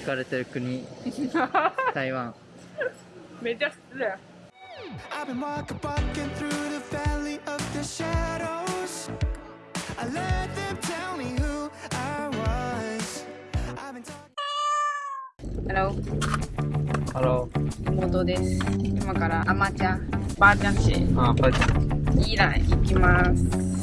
行かれてる国台湾めっちゃ失礼 I've been walking, walking through the valley of the shadows. I let them tell me who I was. I've been talking. ハロハロー妹です今からアマちゃんばあちゃんちーあパチイラン行きます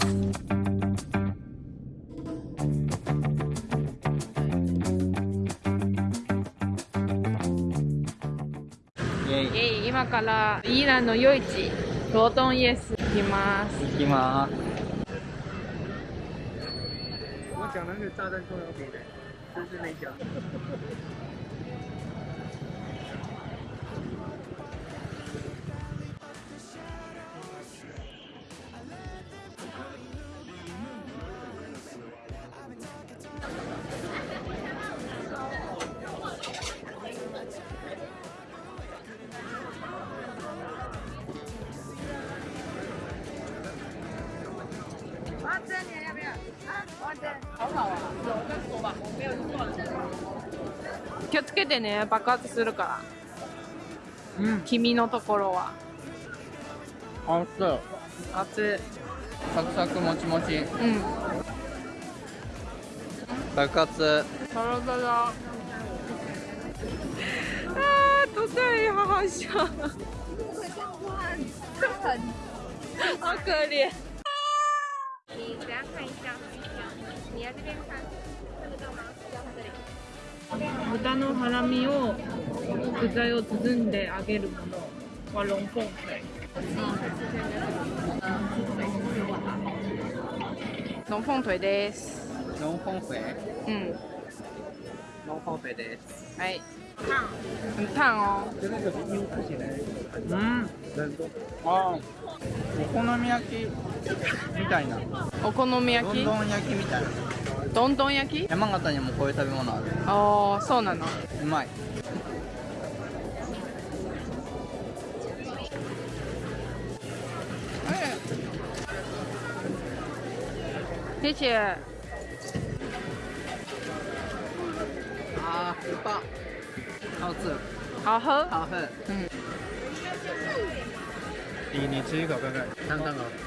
今からイランの夜市ロートンイエス行きます行きまーす我讲的是炸弹葱油饼的，就是那家。気をつけてね爆発するから。うん。君のところは。あっそう。熱サクサクもちもち。いうん。爆発。サラダだあー都在好笑好可怜你等下看一下，你来这边看，看得到吗？这里。豚のハラミを具材を包んで揚げるものはロンポンフェ。ロンポン腿です。ノンフォンフェうんノンフォンフェです。はい很烫哦就那个因为看起来うん人多。あーお好み焼き。みたいな。お好み焼き？どんどん焼きみたいなどんどん焼き？山形にもこういう食べ物ある。ああそうなの。うまい。谢谢あーうぱ好吃好喝好喝嗯你你吃一口看看。看看哦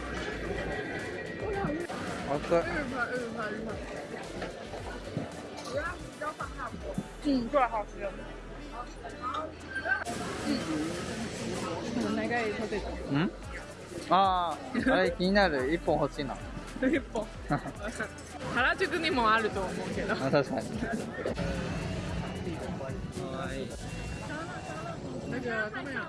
好吃うん？これ好ん長いポテトんあああれ気になる？一本欲しいな一本。原宿にもあると思うけど。あ確かに。那个他们有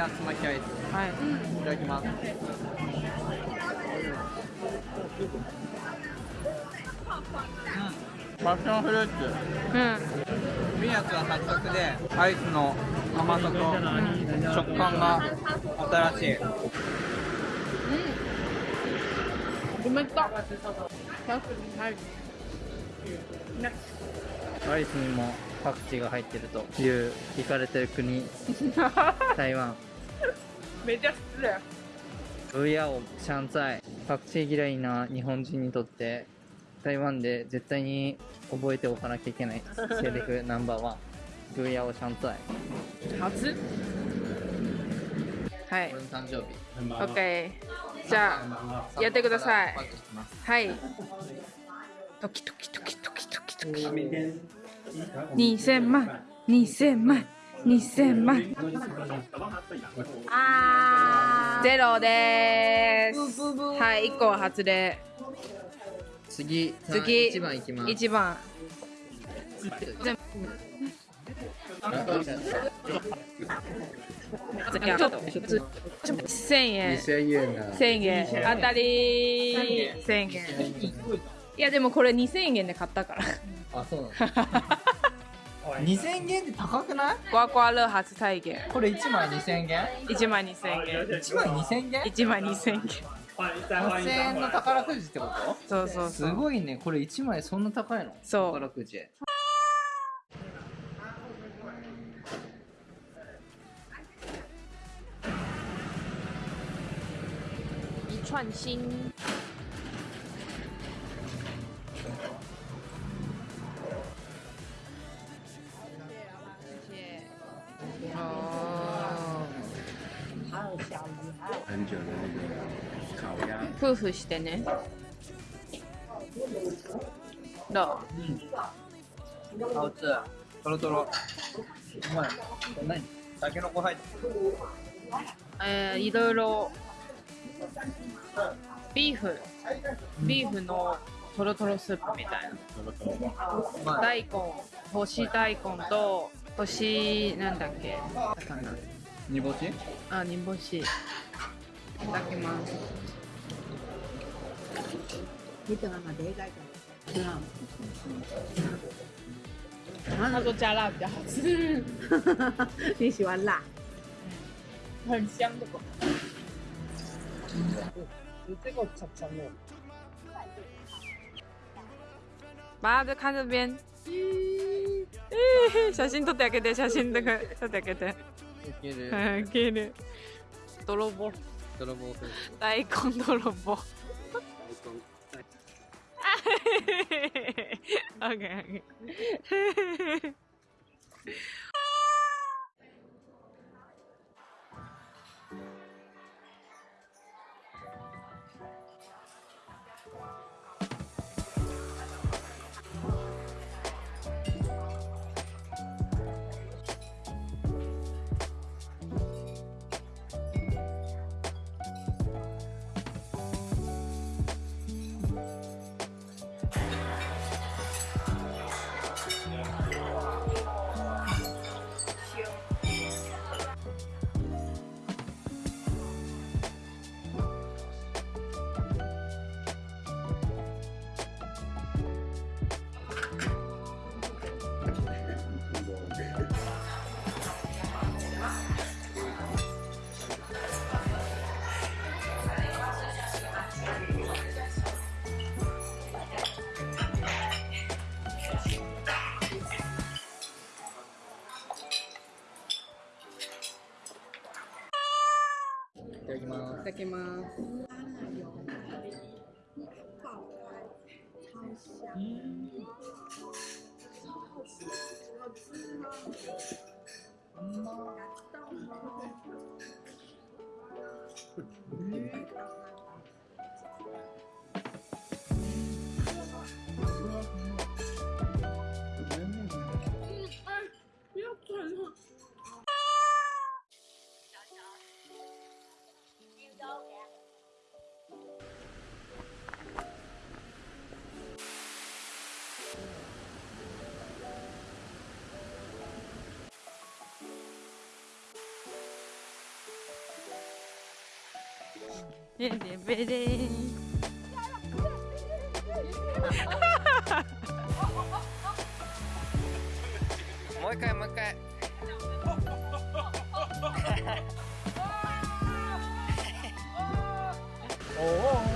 あピーナッツ巻きアイスはい。いただきます。うんパッションフルーツ。うん。ピーナッツはサクサクでアイスの甘さと食感が新しい。めっちゃ確かに入るねアイスにもパクチーが入ってるという行かれてる国 台湾めっちゃ失礼。ウヤオシャンツァイパクチー嫌いな日本人にとって台湾で絶対に覚えておかなきゃいけないセリフナンバーワン。グーヤオシャンツァイ。初？はい。俺の誕生日。OK じゃあやってください。はい。ドキドキドキドキドキドキ。2000万。2000万2000万。啊，ゼロです。はい1個は外れ次次。1番いきます。1番。全部1000円。千円な。1000円。当たり1000円。いやでもこれ2000円で買ったから。あそうなの 2000元って高くない？刮刮乐初体験これ1枚2000元？1万2000円1枚2000元？1万2000円8000円の宝くじってこと？そうそうすそう。ごいね。これ1枚そんな高いの？そう。宝くじ。一串心。很久的那个烤鸭，夫婦してね。どあつトロトロ。うまい何？タケノコ入ってえー、いろいろ。ビーフ。ビーフのトロトロスープみたいな。大根。干し大根と干しなんだっけ。魚煮干し？あ煮干しいただきます。Dito nga madegay ka. Yeah. 他说加辣比较好吃你喜欢辣？很香的果妈就看这边写真撮ってあげて写真とか撮ってあげていけるあげる泥棒泥棒。風大根泥棒。オッケー。オ だきますベレベレもう一回もう一回おお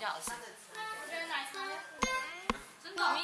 比较好吃。我觉得奶茶真的咪